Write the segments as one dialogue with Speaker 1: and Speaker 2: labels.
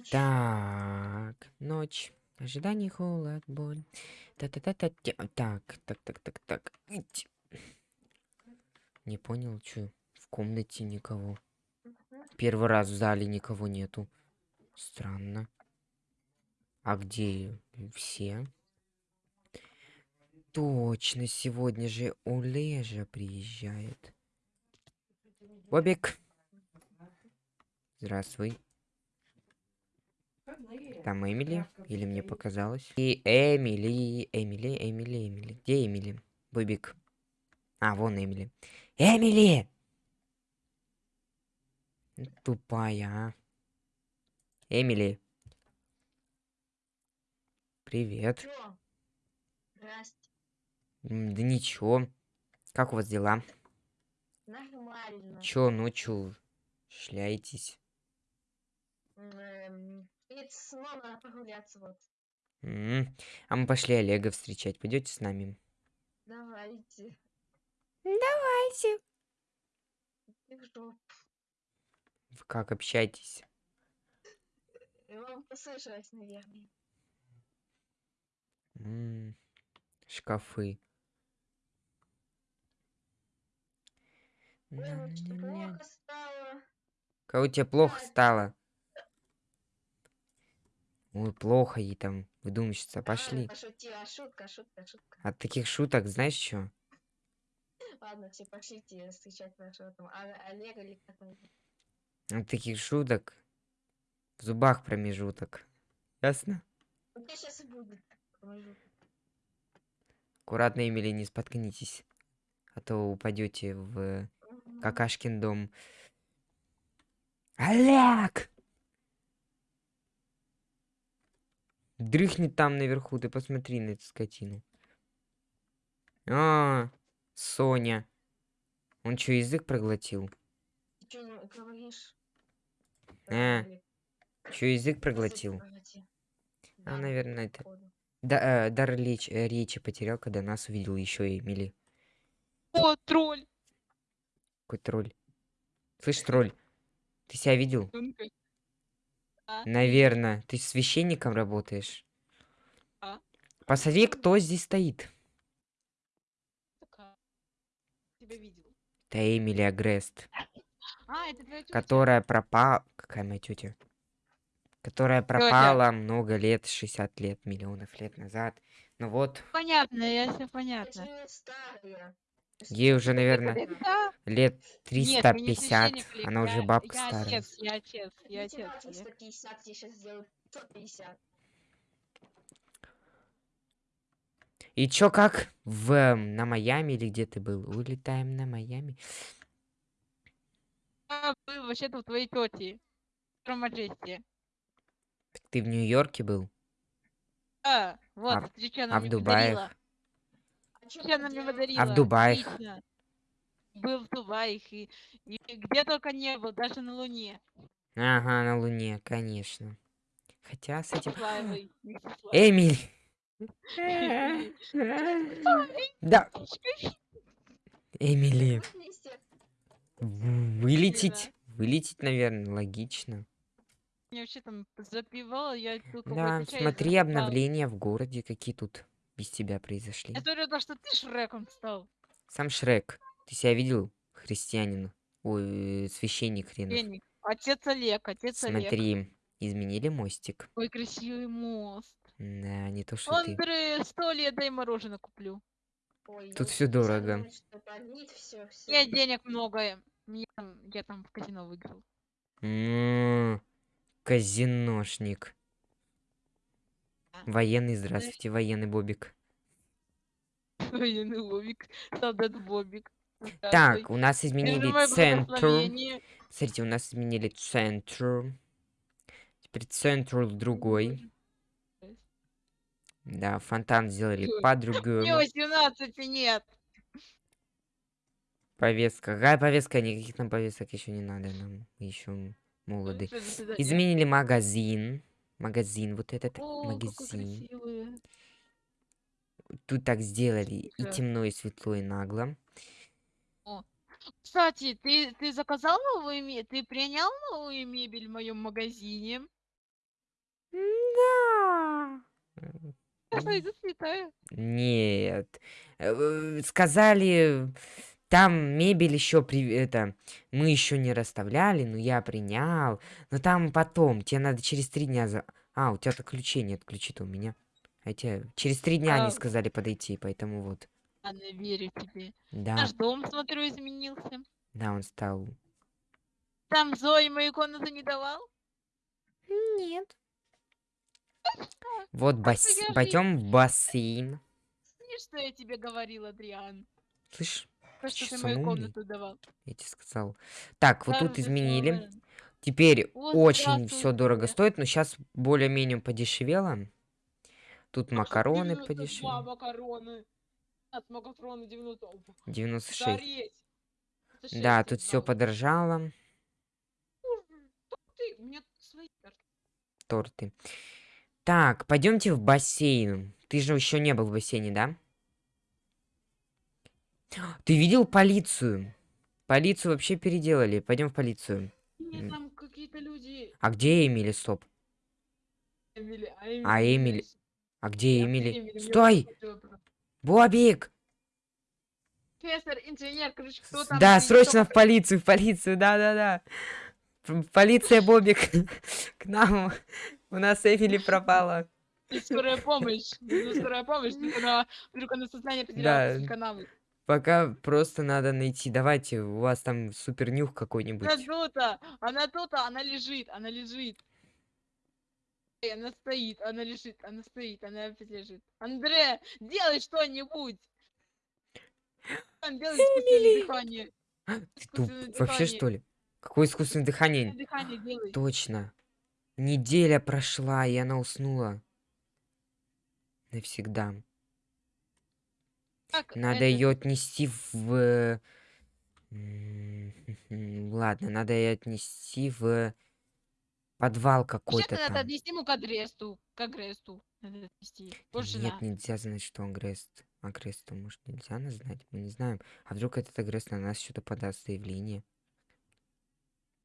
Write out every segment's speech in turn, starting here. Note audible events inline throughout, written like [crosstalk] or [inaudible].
Speaker 1: ночь.
Speaker 2: Так, ночь. Ожидание, холод, боль. Та-та-та-та. Так, так, так, так, так. Ить. Не понял, что в комнате никого. Первый раз в зале никого нету. Странно. А где все? Точно, сегодня же Олежа приезжает. Бобик. Здравствуй. Там Эмили? Или мне показалось? И Эмили, Эмили, Эмили, Эмили. Где Эмили? Бобик. А, вон Эмили. Эмили! Тупая, а. Эмили. Привет.
Speaker 1: Чё? Здрасте.
Speaker 2: Да ничего. Как у вас дела?
Speaker 1: Нормально.
Speaker 2: Чё ночью шляетесь?
Speaker 1: Эм, Перед сном надо прогуляться вот.
Speaker 2: М, А мы пошли Олега встречать. Пойдете с нами?
Speaker 1: Давайте.
Speaker 2: Давайте. Вы как общаетесь?
Speaker 1: Вам послышалось, наверное.
Speaker 2: М, Шкафы.
Speaker 1: Ой,
Speaker 2: На-на-на.
Speaker 1: плохо стало.
Speaker 2: Кого тебе плохо
Speaker 1: Да.
Speaker 2: стало? Ой, плохо ей там, выдумщица.
Speaker 1: А,
Speaker 2: Пошли.
Speaker 1: Пошутила. Шутка, шутка, шутка.
Speaker 2: От таких шуток, знаешь что?
Speaker 1: Ладно, все, пошлите встречать нашего там А- Олега или как он.
Speaker 2: От таких шуток в зубах промежуток. Ясно?
Speaker 1: У тебя сейчас будет промежуток.
Speaker 2: Аккуратно, Эмили, не споткнитесь. А то упадете в какашкин дом. Олег! Дрыхнет там наверху, ты посмотри на эту скотину. А, Соня. Он что, язык проглотил?
Speaker 1: Ты что не говоришь?
Speaker 2: Э,
Speaker 1: Олег?
Speaker 2: Что, язык проглотил? А, наверное, это... Да, э, дар леч- э, речи потерял, когда нас увидел еще Эмили.
Speaker 3: О, тролль!
Speaker 2: Какой тролль. Слышь, тролль, ты себя видел? Наверное, ты священником работаешь.
Speaker 3: А.
Speaker 2: Посмотри, кто здесь стоит.
Speaker 3: такая. Тебя видел.
Speaker 2: Это Эмили Агрест,
Speaker 3: А, это твоя тетя.
Speaker 2: которая пропала... Какая моя тетя? Которая пропала много лет, 60 лет, миллионов лет назад. Ну вот,
Speaker 3: Понятно, я все понятно.
Speaker 2: Ей уже, наверное, лет
Speaker 3: Нет, мы не
Speaker 2: 350.
Speaker 3: священник, Олег,
Speaker 2: Она уже
Speaker 3: я-
Speaker 2: бабка
Speaker 3: я
Speaker 2: старая.
Speaker 3: отец, я отец, я
Speaker 1: Я
Speaker 3: отец.
Speaker 1: тебе
Speaker 3: Олег.
Speaker 1: 350, тебе сейчас сделают 150.
Speaker 2: И чё, как в, эм, на Майами или где ты был? Улетаем на Майами.
Speaker 3: Я был вообще-то у твоей тети.
Speaker 2: Так ты в Нью-Йорке был?
Speaker 3: А, вот,
Speaker 2: А в-
Speaker 3: смотри, что она
Speaker 2: А в Дубае?
Speaker 1: А
Speaker 3: Что она мне подарила?
Speaker 2: Дубаях?
Speaker 3: Отлично. Был в Дубаях и, и где только не был, даже на Луне.
Speaker 2: Ага, на Луне, конечно. Хотя с этим... [gasps] Эмиль! [laughs] Да, Эмили. В- Вылететь? Вылететь, наверное, логично.
Speaker 3: Я вообще там запивала, я
Speaker 2: Да, смотри обновления в городе, какие тут без тебя произошли.
Speaker 3: Я смотрю, то, что ты Шреком стал.
Speaker 2: Сам Шрек. Ты себя видел, христианин? Ой, э, священник хренов.
Speaker 3: Отец Олег, отец Олег.
Speaker 2: Смотри, изменили мостик.
Speaker 3: Ой, красивый мост.
Speaker 2: Да, не то, что ты.
Speaker 3: Андре, сто лет дай мороженое куплю.
Speaker 1: Ой,
Speaker 2: Тут
Speaker 1: специально
Speaker 2: дорого.
Speaker 1: всё, всё.
Speaker 3: Я денег много. Я там, я там в казино выиграл.
Speaker 2: М, Казиношник. Военный, здравствуйте, военный Бобик.
Speaker 3: Военный Бобик. Солдат Бобик.
Speaker 2: Так, у нас изменили центр. Смотрите, у нас изменили центр. Теперь центр другой. Да, фонтан сделали
Speaker 3: Ой, [laughs] Мне
Speaker 2: по-другому.
Speaker 3: 18 нет.
Speaker 2: Повестка. Какая повестка? Никаких нам повесток еще не надо. Нам еще молоды.
Speaker 3: До свидания.
Speaker 2: Изменили магазин. Магазин, вот этот
Speaker 3: О,
Speaker 2: магазин. Тут так сделали и темно, и светло, и нагло.
Speaker 3: Кстати, ты, ты заказал новую мебель? Ты принял новую мебель в моем магазине?
Speaker 2: Да. Нет. Э, Сказали, там мебель еще при... это мы еще не расставляли, но я принял. Но там потом, тебе надо через три дня за. А, у тебя-то ключей нет, ключи-то у меня. А тебе через три дня они
Speaker 3: А.
Speaker 2: сказали подойти, поэтому вот.
Speaker 3: Ладно, верю тебе.
Speaker 2: Да,
Speaker 3: Наш дом, смотрю, изменился.
Speaker 2: да, он стал.
Speaker 3: Там Зои мою комнату не давал?
Speaker 2: Нет. Вот бас... пойдем в бассейн.
Speaker 3: И что я тебе говорил, Адриан?
Speaker 2: Слышь,
Speaker 3: То, что ты
Speaker 2: Чё,
Speaker 3: мою комнату давал.
Speaker 2: я тебе сказал. Так, вот тут изменили. Теперь очень все дорого стоит, но сейчас более-менее подешевело. Тут макароны
Speaker 3: 92
Speaker 2: подешевели.
Speaker 3: макароны. От макароны 90.
Speaker 2: 96.
Speaker 3: Зареть.
Speaker 2: Да, тут все подорожало.
Speaker 3: Ты, у меня тут свои карты.
Speaker 2: Торты. Так, пойдемте в бассейн. Ты же еще не был в бассейне, да? Ты видел полицию? Полицию вообще переделали. Пойдем в полицию.
Speaker 3: Нет, там какие-то люди.
Speaker 2: А где Эмили, стоп?
Speaker 3: Эмили, а
Speaker 2: А
Speaker 3: Эмили
Speaker 2: Эмили-
Speaker 3: здесь.
Speaker 2: А где Эмили?
Speaker 3: Эмили,
Speaker 2: Стой! Бобик!
Speaker 3: Профессор, инженер, короче, кто там?
Speaker 2: Да, срочно в полицию, в полицию, да-да-да. Полиция, Бобик, [laughs] к нам. У нас Эмили пропала.
Speaker 3: И скорая помощь. Ну, скорая помощь. Вдруг она, сознание потеряла канавы.
Speaker 2: Пока просто надо найти. Давайте, у вас там супер нюх какой-нибудь.
Speaker 3: Она тут, она тут, она лежит, она лежит. Эй, она стоит, она лежит, она стоит, она опять лежит. Андре, делай что-нибудь! Он делает искусственное дыхание.
Speaker 2: Ты туп, вообще что ли? Какое искусственное дыхание?
Speaker 3: Искусственное Дыхание делай.
Speaker 2: Точно. Неделя прошла, и она уснула. Навсегда.
Speaker 3: Так,
Speaker 2: Надо
Speaker 3: это,
Speaker 2: ее отнести в... [laughs] Ладно, надо ее отнести в подвал какой-то
Speaker 3: Вообще-то надо
Speaker 2: там.
Speaker 3: отнести ему к адресту. К агресту. Надо отнести.
Speaker 2: Да
Speaker 3: Больше
Speaker 2: Нет,
Speaker 3: на.
Speaker 2: нельзя знать, что Агрест. Агреста, может, нельзя нас знать? Мы не знаем. А вдруг этот Агрест на нас что-то подаст заявление?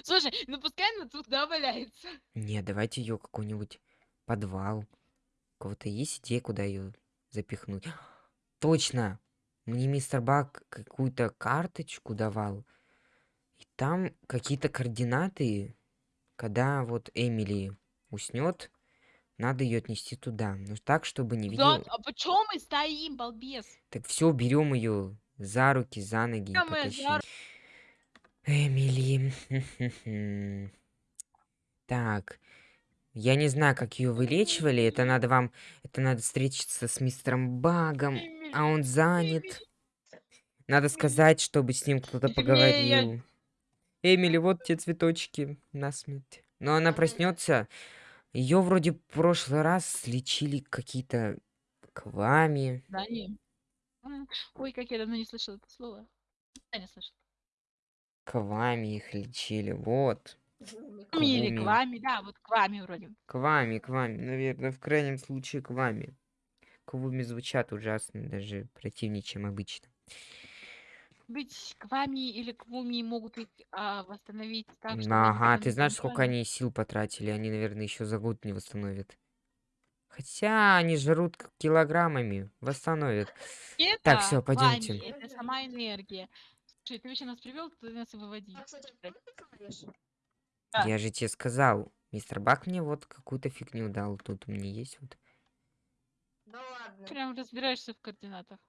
Speaker 3: Слушай, ну пускай она тут, да, валяется.
Speaker 2: Не, давайте ее какой-нибудь подвал. У кого-то есть идея, куда ее запихнуть? Точно! Мне мистер Бак какую-то карточку давал. И там какие-то координаты. Когда вот Эмили уснет, надо ее отнести туда. Но так, чтобы не
Speaker 3: Да,
Speaker 2: видел.
Speaker 3: а почему мы стоим, балбес?
Speaker 2: Так все, берем ее за руки, за ноги
Speaker 3: Да, за.
Speaker 2: Эмили. [laughs] Так. Я не знаю, как ее вылечивали. Это надо вам... Это надо встретиться с мистером Багом. А он занят. Надо сказать, чтобы с ним кто-то поговорил. Эмили, вот те цветочки на смерть. Но она проснется. Ее вроде в прошлый раз лечили какие-то квами.
Speaker 3: Да, не. Ой, как я давно не слышала это слово. Я не слышала.
Speaker 2: Квами их лечили. Вот.
Speaker 3: Или
Speaker 2: Квуми.
Speaker 3: к вами, да, вот к вами вроде.
Speaker 2: Квами, квами. Наверное, в крайнем случае квами. Квуми звучат ужасно, даже противнее, чем обычно.
Speaker 3: Быть к вами или к вуми могут их а, восстановить так, что
Speaker 2: ага, ты знаешь, сколько они сил потратили? Они, наверное, еще за год не восстановят. Хотя они жрут килограммами. Восстановят.
Speaker 3: Это
Speaker 2: Так, всё,
Speaker 3: к вами. Это сама энергия. Слушай, ты вообще нас привел, ты нас и выводи.
Speaker 1: А?
Speaker 3: Да.
Speaker 2: Я же тебе сказал. Мистер Бак мне вот какую-то фигню дал. Тут у меня есть вот.
Speaker 1: Да ладно.
Speaker 3: Прям разбираешься в координатах.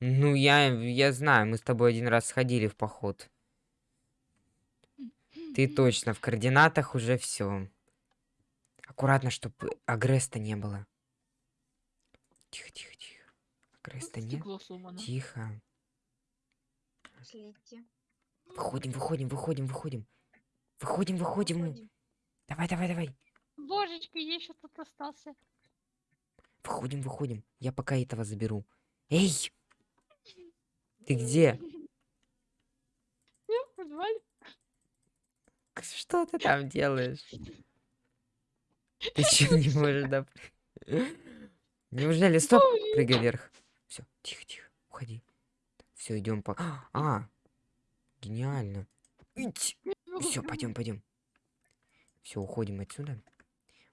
Speaker 2: Ну, я, я знаю, мы с тобой один раз сходили в поход. Ты точно в координатах уже все. Аккуратно, чтобы агреста не было. Тихо, тихо, тихо. Агреста нет?
Speaker 3: Сломано.
Speaker 2: Тихо. Выходим, выходим, выходим, выходим. Выходим, выходим.
Speaker 1: Выходим.
Speaker 2: Давай, давай, давай.
Speaker 3: Божечки, еще тут остался.
Speaker 2: Выходим, выходим. Я пока этого заберу. Эй! Ты где?
Speaker 3: Я в подвале.
Speaker 2: Что ты там делаешь? Ты что не можешь, да? Неужели? Стоп! Прыгай вверх. Все, тихо, тихо. Уходи. Все, идем по. А! Гениально. Все, пойдем, пойдем. Все, уходим отсюда.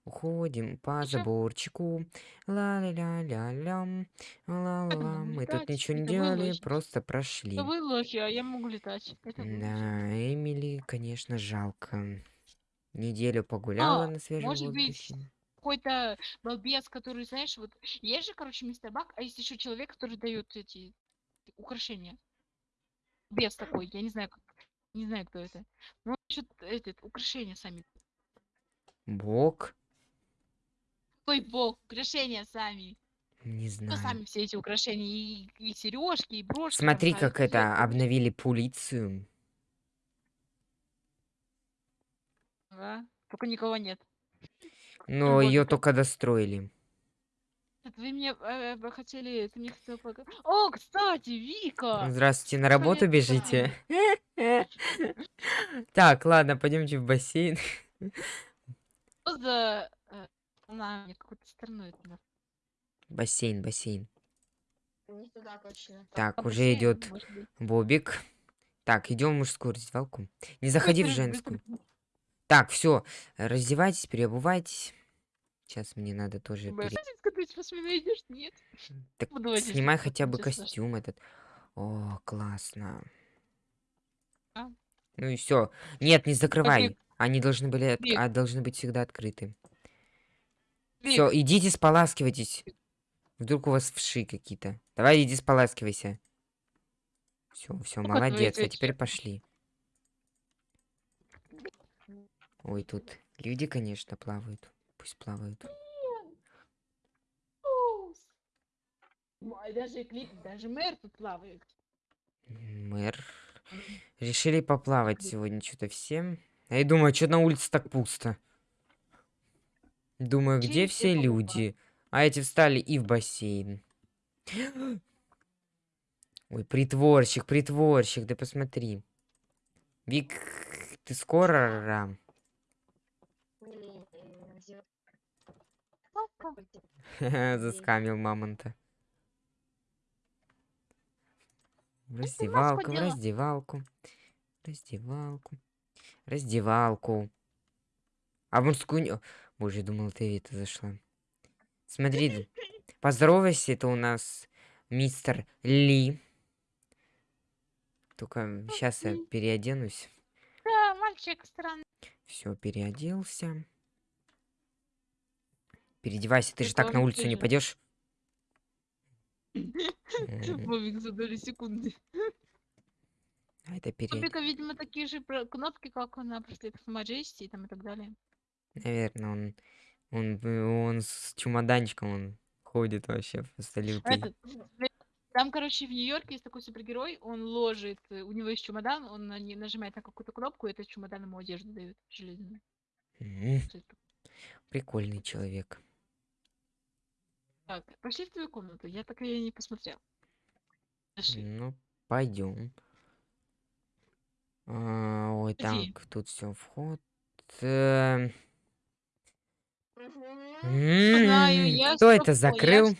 Speaker 2: Уходим по заборчику. Ла-ля-ля-ля-лям. Ла-ла. Мы тут ничего не делали, просто прошли.
Speaker 3: Вы лохи, а я могу летать.
Speaker 2: Да, Эмили, конечно, жалко. Неделю погуляла
Speaker 3: А,
Speaker 2: на свежем
Speaker 3: может быть,
Speaker 2: воздухе.
Speaker 3: Какой-то балбес, который, знаешь, вот есть же, короче, мистер Бак, а есть еще человек, который дает эти украшения. Бес такой, я не знаю, как, не знаю, кто это. Он ищет этот, украшения сами.
Speaker 2: Бог?
Speaker 3: Ой, бог, украшения сами.
Speaker 2: Не
Speaker 3: Ну,
Speaker 2: знаю.
Speaker 3: сами все эти украшения, и, и сережки, и брошки. там
Speaker 2: Смотри,
Speaker 3: ставят,
Speaker 2: как
Speaker 3: и
Speaker 2: это, обновили полицию.
Speaker 3: Ага, Только никого нет.
Speaker 2: Но
Speaker 3: Вот
Speaker 2: ее только достроили.
Speaker 3: Вы мне э, вы хотели, ты мне хотел О, кстати, Вика!
Speaker 2: Здравствуйте, на работу
Speaker 3: лет
Speaker 2: бежите? [laughs] Так, ладно, пойдемте в бассейн.
Speaker 3: Что за... Она мне какой-то стороной это на-
Speaker 2: Бассейн, бассейн.
Speaker 1: Не туда точно.
Speaker 2: Так,
Speaker 3: А
Speaker 2: уже идет. Бобик. Так, идем в мужскую раздевалку. Не заходи в женскую. Так, все, раздевайтесь, переобувайтесь. Сейчас мне надо тоже... Пере-?
Speaker 3: Нет.
Speaker 2: Так снимай хотя бы костюм этот. О, классно.
Speaker 3: А?
Speaker 2: Ну и все. Нет, не закрывай. Они должны были от- а, должны быть всегда открыты. Все, идите споласкивайтесь. Вдруг у вас вши какие-то. Давай иди споласкивайся. Все, все,
Speaker 3: твои
Speaker 2: молодец. А теперь пошли. Ой, тут люди, конечно, плавают. Пусть плавают.
Speaker 3: Ой, даже клип, даже мэр тут плавает.
Speaker 2: Мэр. Решили поплавать сегодня что-то всем. А я думаю, что на улице так пусто. Думаю, где все люди? А эти встали и в бассейн. [gasps] Ой, притворщик, притворщик, да посмотри. Вик, ты скоро? [laughs] Заскамил мамонта. В раздевалку, в раздевалку. Раздевалку. Раздевалку. А в мужскую... Боже, я думал, ты это зашла. Смотри, поздоровайся, это у нас мистер Ли. Только сейчас я переоденусь.
Speaker 3: Да, мальчик странный.
Speaker 2: Все, переоделся. Переодевайся, ты же так на улицу не пойдешь.
Speaker 3: Бобик за доли секунды.
Speaker 2: А это
Speaker 3: У
Speaker 2: перед...
Speaker 3: Бобика, видимо, такие же кнопки, как на браслетах Majesty и там и так далее.
Speaker 2: Наверное, он, он, он с чемоданчиком он ходит вообще просто лютый.
Speaker 3: Этот, Там, короче, в Нью-Йорке есть такой супергерой, он ложит, э, у него есть чемодан, он на нажимает на какую-то кнопку, и этот чемодан ему одежду дает железную.
Speaker 2: Прикольный человек.
Speaker 3: Так, пошли в твою комнату, я так и не посмотрел. Пошли.
Speaker 2: Ну, пойдем. ой,
Speaker 3: Иди.
Speaker 2: так, тут все вход. Э,
Speaker 3: Знаю,
Speaker 2: м,
Speaker 3: я
Speaker 2: Кто это закрыл?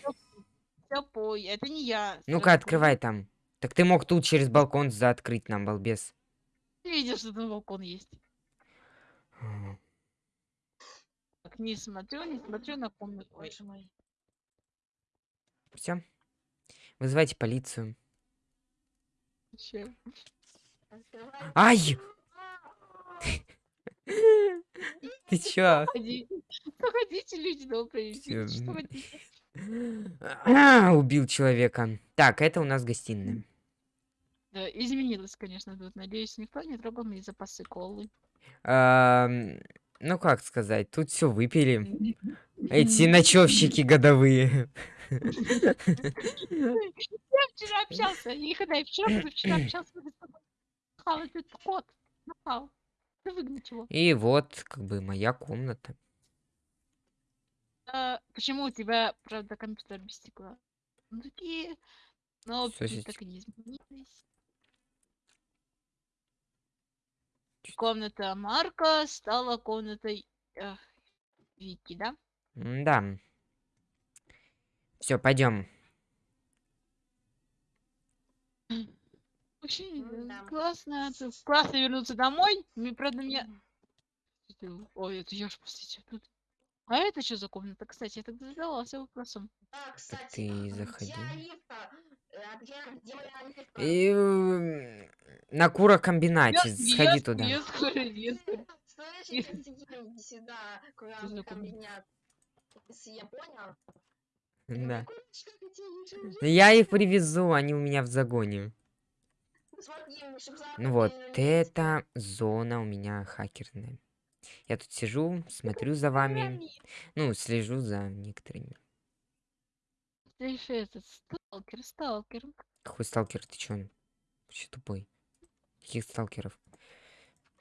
Speaker 3: это не я.
Speaker 2: Ну-ка, открывай там. Так ты мог тут через балкон заоткрыть нам, балбес.
Speaker 3: Видел, что там балкон есть. Так, не смотрю, не смотрю на комнату. Ой,
Speaker 1: Боже мой.
Speaker 2: Все. Вызывайте полицию.
Speaker 1: Открывай.
Speaker 2: Ай! [laughs] [laughs] Ты чё?
Speaker 3: Что хотите, люди добрые? Что хотите?
Speaker 2: Убил человека. Так, это у нас гостиная.
Speaker 3: Да, изменилось, конечно, тут. Надеюсь, никто не трогал мои запасы колы.
Speaker 2: Ну, как сказать, тут все выпили. Эти ночевщики годовые.
Speaker 3: Я вчера общался, и когда я вчера, вчера общался. Нахал, этот кот. Нахал. Ты выгнать его.
Speaker 2: И вот, как бы, моя комната.
Speaker 3: А, почему у тебя, правда, компьютер без стекла? Ну, такие кнопки
Speaker 2: Слушайте.
Speaker 3: так и не изменились. Комната Марка стала комнатой э, Вики, да?
Speaker 2: Да. Все, пойдем.
Speaker 3: Очень э,
Speaker 1: М-да.
Speaker 3: классно. Классно вернуться домой. Мне, правда, мне... Ой, это я ж, простите, тут А это что за комната? Кстати, я тогда задавался вопросом.
Speaker 1: Да, кстати,
Speaker 2: ты
Speaker 1: а
Speaker 2: заходи.
Speaker 1: Э, Оливка?
Speaker 2: И, на курокомбинате,
Speaker 3: Вёс-
Speaker 2: сходи туда. Да. Я их привезу, они у меня в загоне. Ну вот, это зона у меня хакерная. Я тут сижу, смотрю за вами. Ну, слежу за некоторыми.
Speaker 3: Ты же этот сталкер, сталкер.
Speaker 2: Какой сталкер, ты чё? Вообще тупой. Каких сталкеров?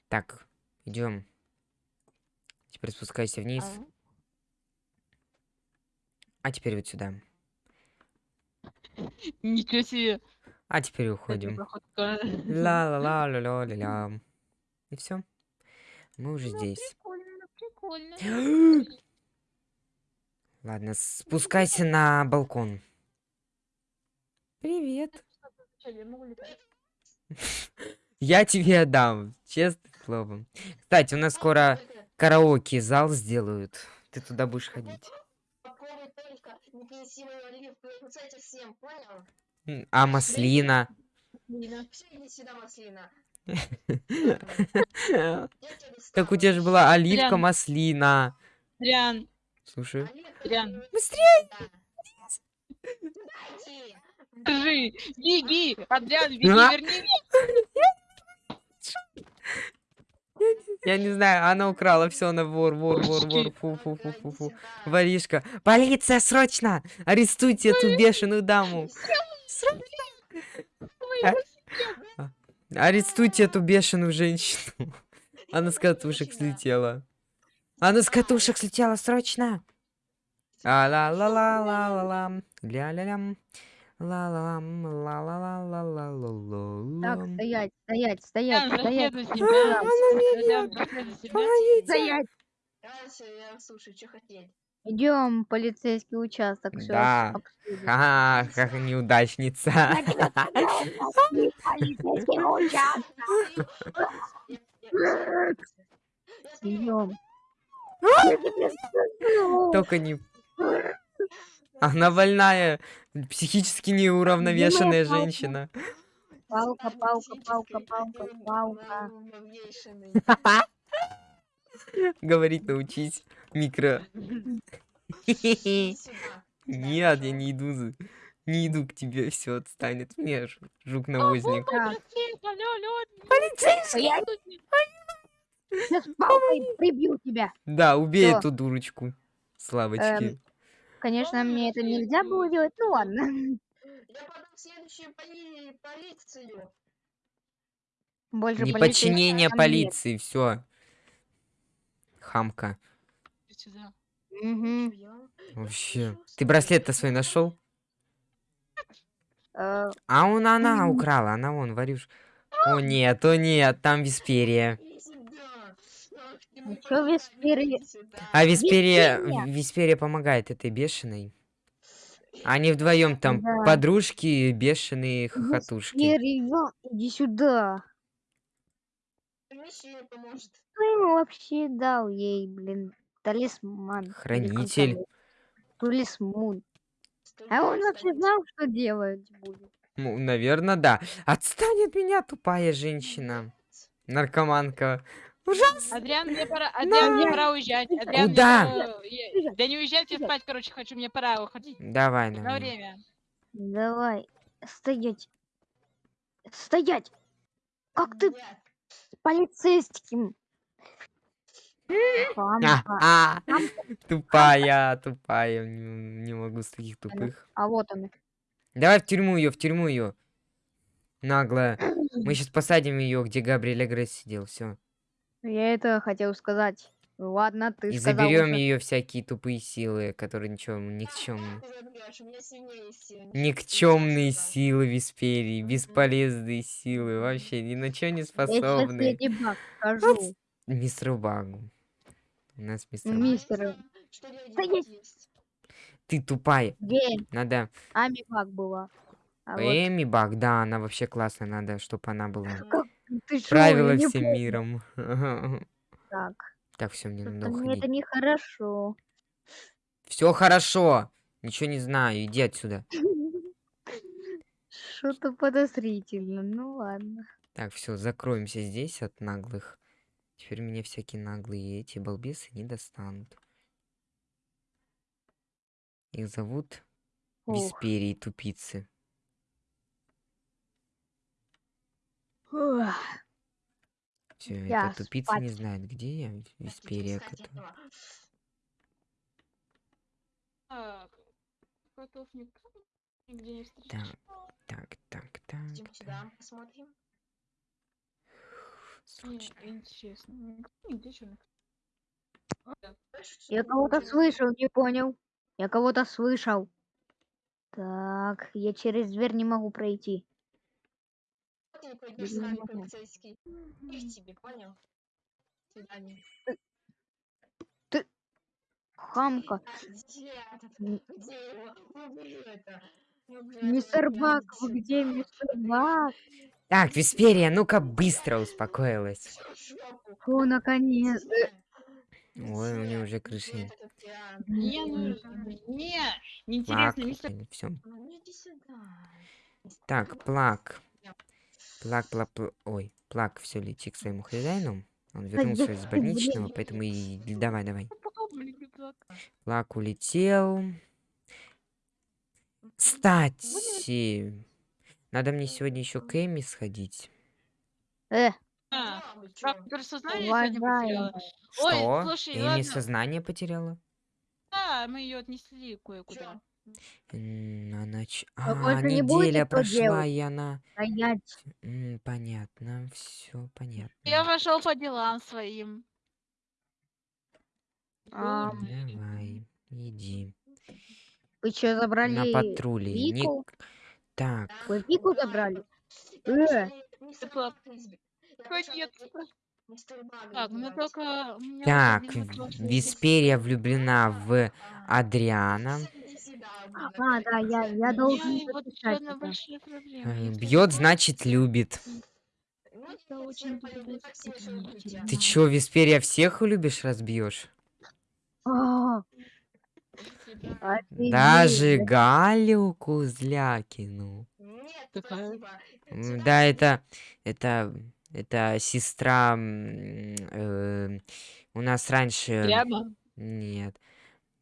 Speaker 2: Так, идем. Теперь спускайся вниз.
Speaker 3: А,
Speaker 2: А теперь вот сюда. [laughs]
Speaker 3: Ничего себе.
Speaker 2: А теперь уходим.
Speaker 3: проходка.
Speaker 2: ла ла ла ла ла ла ла И все. Мы уже
Speaker 3: Ну,
Speaker 2: здесь.
Speaker 3: Прикольно, прикольно. [gasps]
Speaker 2: Ладно, спускайся на балкон. Привет.
Speaker 3: Вначале [laughs] я
Speaker 2: тебе отдам, честным словом. Кстати, у нас скоро
Speaker 1: Только
Speaker 2: караоке зал сделают. Ты туда будешь ходить. А маслина?
Speaker 1: Все, иди сюда, маслина. Я тебя
Speaker 2: Так у тебя же была оливка маслина.
Speaker 3: Риан,
Speaker 2: Слушай.
Speaker 3: Риан,
Speaker 2: Быстрее!
Speaker 3: скажи, беги, Адриан, беги,
Speaker 2: А?
Speaker 3: верни меня.
Speaker 2: Я не знаю, она украла все, она вор, вор, вор, вор. Фу, фу, фу, фу, фу. Воришка. Полиция, срочно! Арестуйте эту бешеную даму. А- Арестуйте эту бешеную женщину. Она с катушек слетела. Она с катушек слетела, срочно! а ла ла ла ла ла ла ля ля лям ла ла лам ла ла ла ла ла ла
Speaker 4: Так,
Speaker 2: ла
Speaker 4: стоять, стоять, стоять, стоять,
Speaker 3: преследуй себя.
Speaker 4: стоять.
Speaker 1: Дальше я слушаю, что хотеть.
Speaker 4: Идем в полицейский участок. Все
Speaker 2: Да. Ха, как неудачница. [laughs]
Speaker 4: Полицейский участок. Идем.
Speaker 2: Только не... Она больная, психически неуравновешенная женщина.
Speaker 4: Палка, палка, палка, палка, палка. [laughs] [laughs]
Speaker 2: Говорить научись. Микро. [laughs] Нет, я не иду. за- Не иду к тебе, все отстанет. от меня, ж- жук-навозник.
Speaker 3: Алло.
Speaker 4: стоять. Сейчас палкой прибью тебя.
Speaker 2: Да, убей эту дурочку. Славочки.
Speaker 4: Эм, Конечно, мне это нельзя было делать. Ну ладно. [laughs]
Speaker 1: Я подам в следующую поли- полицию.
Speaker 4: Больше там нет.
Speaker 2: полиции, все. Хамка.
Speaker 1: Я-
Speaker 2: Вообще. Ты браслет-то свой нашел?
Speaker 4: Э,
Speaker 2: А он она украла, она вон, варюш. О нет, о нет, там Висперия.
Speaker 4: Ну
Speaker 1: иди сюда.
Speaker 2: А Висперия,
Speaker 4: Висперия?
Speaker 2: Висперия помогает этой бешеной. Они вдвоем там
Speaker 4: Да.
Speaker 2: подружки, бешеные хохотушки.
Speaker 4: Весперия, иди сюда.
Speaker 1: Миссия поможет.
Speaker 4: Кто ему вообще дал ей, блин, талисман?
Speaker 2: Хранитель.
Speaker 4: Талисман. А он вообще знал, что делать будет.
Speaker 2: Ну, наверное, да. Отстань от меня, тупая женщина. Наркоманка. Ужасно.
Speaker 3: Адриан, мне пора, Адриан, мне
Speaker 4: Адриан,
Speaker 3: пора уезжать. Адриан, мне
Speaker 2: Куда?
Speaker 3: пора- я- Да не уезжать, я спать, короче, хочу, мне пора уходить.
Speaker 2: Давай,
Speaker 3: На
Speaker 2: давай.
Speaker 3: время.
Speaker 4: Давай, стоять. Стоять! Как ты полицейским?
Speaker 2: А, а, тупая, тупая. Не, не могу с таких тупых.
Speaker 4: А вот он.
Speaker 2: Давай в тюрьму ее, в тюрьму ее. Наглая. [clears throat] Мы сейчас посадим ее, где Габриэль Агресс сидел. Все.
Speaker 4: Я это хотел сказать. Ладно, ты
Speaker 2: И
Speaker 4: сказал
Speaker 2: заберем
Speaker 4: уже.
Speaker 2: ее всякие тупые силы, которые ничего, никчемные.
Speaker 1: Ты.
Speaker 2: Никчемные силы Висперии, бесполезные силы, вообще ни на что не способны.
Speaker 4: Леди Баг скажу. [laughs]
Speaker 2: Мистер Багу. У нас мистер Баг.
Speaker 4: Мистер,
Speaker 1: Что.
Speaker 2: Ты тупая.
Speaker 4: где
Speaker 2: Надо...
Speaker 4: Ами Баг была? А вот
Speaker 2: Эми Баг, да, она вообще классная, надо, чтобы она была.
Speaker 4: ты шо,
Speaker 2: Правила всем миром. [laughs]
Speaker 4: Так,
Speaker 2: Так, все, мне надо
Speaker 4: мне это
Speaker 2: уходить.
Speaker 4: нехорошо.
Speaker 2: Все хорошо. Ничего не знаю. Иди отсюда. [laughs]
Speaker 4: Что-то подозрительно. Ну ладно.
Speaker 2: Так, все, закроемся здесь от наглых. Теперь меня всякие наглые эти балбесы не достанут. Их зовут
Speaker 4: Ох.
Speaker 2: Висперии тупицы.
Speaker 4: Ух,
Speaker 2: Все,
Speaker 4: Я
Speaker 2: эта тупица не
Speaker 4: спать.
Speaker 2: знает, где я, которая-
Speaker 1: этого.
Speaker 3: Так, котов нигде не встречал.
Speaker 2: Так, так, так,
Speaker 1: Идем
Speaker 2: так.
Speaker 1: сюда, посмотрим.
Speaker 3: Не,
Speaker 2: Срочно.
Speaker 3: нигде черных.
Speaker 4: Я кого-то слышал, не понял. Я кого-то слышал. Так, я через дверь не могу пройти.
Speaker 1: Ты не пойдешь с
Speaker 4: Не
Speaker 1: нами,
Speaker 4: могу.
Speaker 1: полицейский. Их тебе, понял? Свидание.
Speaker 4: Хамка.
Speaker 1: А где этот? Где его? Убери это.
Speaker 4: Мистер Бак, вы где, мистер Бак?
Speaker 2: Так, Висперия, ну-ка быстро успокоилась.
Speaker 4: О, наконец.
Speaker 2: Ой, у нее уже крыша.
Speaker 1: этот пьян?
Speaker 3: Не,
Speaker 2: Плак.
Speaker 3: неинтересно, мистер.
Speaker 2: Все.
Speaker 1: Ну.
Speaker 2: Так, плак. Плак, плак, пла- Ой, плак, все, лети к своему хозяину. Он вернулся из [laughs] больничного, поэтому и давай, давай.
Speaker 3: Маленький плак.
Speaker 2: Плак улетел. Кстати, надо мне сегодня еще к Эми сходить.
Speaker 4: Э,
Speaker 3: А, сознание сегодня потеряла?
Speaker 2: Что?
Speaker 3: Ой, слушай,
Speaker 2: Эми
Speaker 3: ладно.
Speaker 2: сознание потеряла?
Speaker 3: Да, мы ее отнесли кое-куда.
Speaker 2: М, Она... ч-
Speaker 4: А больше не будете
Speaker 2: неделя
Speaker 4: что
Speaker 2: прошла, и она...
Speaker 4: Стоять.
Speaker 2: М, Понятно, все понятно.
Speaker 3: Я пошел по делам своим.
Speaker 4: А,
Speaker 2: Давай, иди.
Speaker 4: Вы что, забрали
Speaker 2: На патруле.
Speaker 4: Вику?
Speaker 2: Ник- Так,
Speaker 4: Вы Вику забрали? Э.
Speaker 3: Так, ну
Speaker 1: убивать.
Speaker 3: только... у меня
Speaker 2: так,
Speaker 3: один вопрос есть.
Speaker 2: Висперия влюблена в Адриана.
Speaker 4: А, да, я, я
Speaker 3: У меня
Speaker 4: должен
Speaker 3: и вот.
Speaker 2: Э, Бьет, значит, любит.
Speaker 1: Ну, я.
Speaker 2: Ты чё, Висперия всех любишь, разбьешь?
Speaker 4: А.
Speaker 2: Даже Галю Кузлякину. Да, это, это, это сестра. э, у нас раньше. Нет.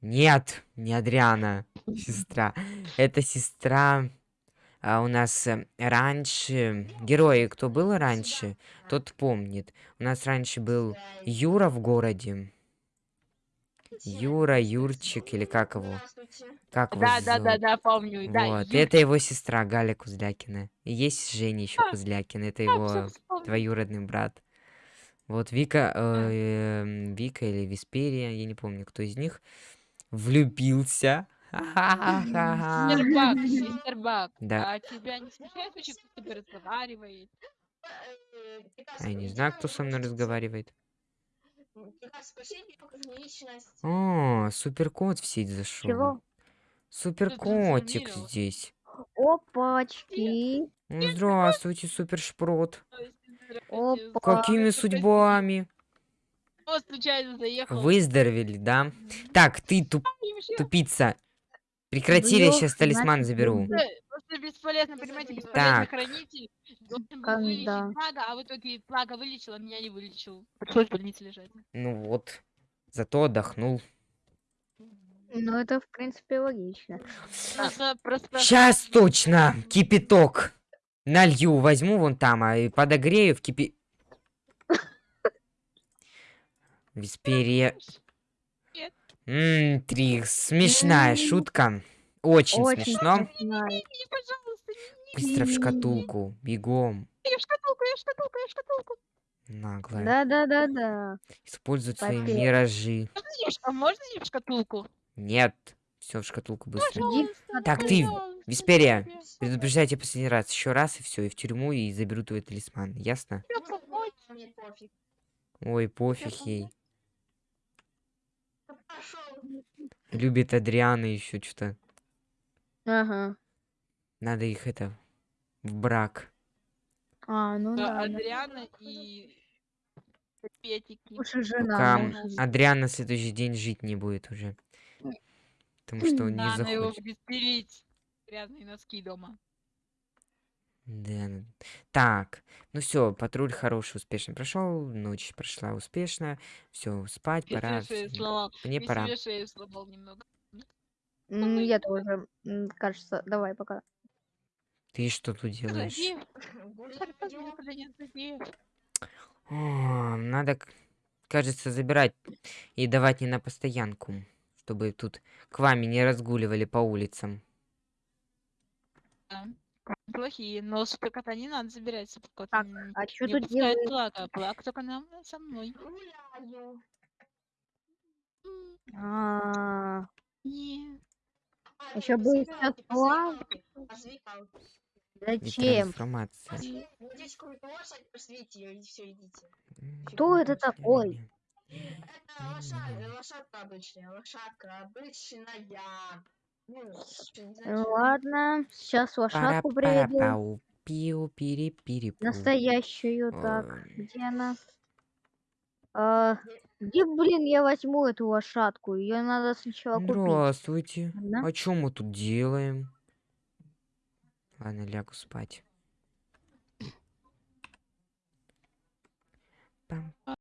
Speaker 2: Нет, не Адриана, сестра. Это сестра. а, у нас э, раньше. Герои, кто был раньше, тот помнит. У нас раньше был Юра в городе. Юра, Юрчик или как его? Как его
Speaker 3: Да, да, да, да, помню. Да,
Speaker 2: Вот,
Speaker 3: Юр-
Speaker 2: это его сестра Галя Кузлякина. И есть Женя еще
Speaker 3: А,
Speaker 2: Кузлякин, это его двоюродный брат. Вот Вика, э, эм, Вика или Висперия, я не помню, кто из них, влюбился. Ха-ха-ха-ха.
Speaker 3: Мистер [laughs] Бак, мистер Бак,
Speaker 2: Да.
Speaker 3: а тебя не смущает вообще, кто с тобой разговаривает?
Speaker 1: Приказ
Speaker 2: А я не знаю, кто со мной разговаривает. О, суперкот в сеть зашел.
Speaker 4: Чего?
Speaker 2: Суперкотик здесь.
Speaker 4: Опачки.
Speaker 2: Здравствуйте, супершпрот.
Speaker 4: Опа.
Speaker 2: Какими судьбами?
Speaker 3: Случайно заехал?
Speaker 2: Выздоровели, да? Так, ты туп-
Speaker 3: вообще,
Speaker 2: тупица. Прекрати, я сейчас талисман заберу.
Speaker 3: Просто бесполезно, понимаете, бесполезный
Speaker 2: Так.
Speaker 3: хранитель. Должен был Плага, а в итоге Плага вылечил, а меня не вылечил. Пришлось в больнице лежать.
Speaker 2: Ну вот. Зато отдохнул.
Speaker 4: Ну, это, в принципе, логично.
Speaker 3: Просто, просто...
Speaker 2: Сейчас точно кипяток налью, возьму вон там, а и подогрею в кипи... Висперия. Ммм, Трикс, смешная шутка. Очень,
Speaker 4: Очень
Speaker 2: смешно.
Speaker 4: смешная.
Speaker 2: Быстро в шкатулку, бегом.
Speaker 3: я в шкатулку, я в шкатулку, я в шкатулку.
Speaker 2: Наглая.
Speaker 4: Да-да-да-да.
Speaker 2: Использует свои
Speaker 4: Попе-
Speaker 2: миражи.
Speaker 3: А можно не в шкатулку?
Speaker 2: Нет. Все в шкатулку быстро.
Speaker 3: Пожалуйста,
Speaker 2: Так, ты,
Speaker 3: пожалуйста, тебе.
Speaker 2: Предупреждаю тебя последний раз. Еще раз и все, и в тюрьму, и заберу твой талисман. Ясно? Ой, пофиг ей. Любит Адриана еще что-то.
Speaker 4: Ага.
Speaker 2: Надо их это в брак.
Speaker 4: А, ну
Speaker 3: Да,
Speaker 4: да. да.
Speaker 3: Адриана и Петики.
Speaker 4: Уж и жена.
Speaker 2: Пока
Speaker 4: может.
Speaker 2: Адриана на следующий день жить не будет уже. Потому что он не
Speaker 3: Надо его
Speaker 2: захочет.
Speaker 3: стереть. Грязные носки дома.
Speaker 2: Да. ну, Так, ну все, патруль хороший, успешно прошел, ночь прошла успешно, все, спать
Speaker 3: Я
Speaker 2: пора.
Speaker 3: себе шею сломал.
Speaker 2: Мне
Speaker 3: Я
Speaker 2: пора.
Speaker 3: себе шею сломал немного.
Speaker 4: М, Я тоже, м, кажется. Давай, пока.
Speaker 2: Ты что тут делаешь? [laughs]
Speaker 3: Подожди.
Speaker 2: О, надо, к- кажется, забирать и давать не на постоянку, чтобы тут к вами не разгуливали по улицам.
Speaker 3: Да. Плохие, но кота не надо забирать, кот
Speaker 4: Так, а что
Speaker 3: не
Speaker 4: тут
Speaker 3: пускает
Speaker 4: делает?
Speaker 3: плака. Плак только нам со мной.
Speaker 4: А,
Speaker 3: Не.
Speaker 4: Бы
Speaker 1: посвекалки,
Speaker 4: сейчас
Speaker 1: посвекалки.
Speaker 4: Зачем?
Speaker 2: Трансформация.
Speaker 1: Здесь какую-то лошадь, посвете её, и все, идите.
Speaker 4: Кто это такой?
Speaker 1: Это лошадь, лошадка обычная, лошадка обычная.
Speaker 4: Ладно, сейчас лошадку приведу.
Speaker 2: Пиу пири пири.
Speaker 4: Настоящую, так. Где она? А, где, блин, я возьму эту лошадку? Ее надо сначала купить.
Speaker 2: Здравствуйте.
Speaker 4: Ладно.
Speaker 2: А чё мы тут делаем? Ладно, лягу спать. Пам,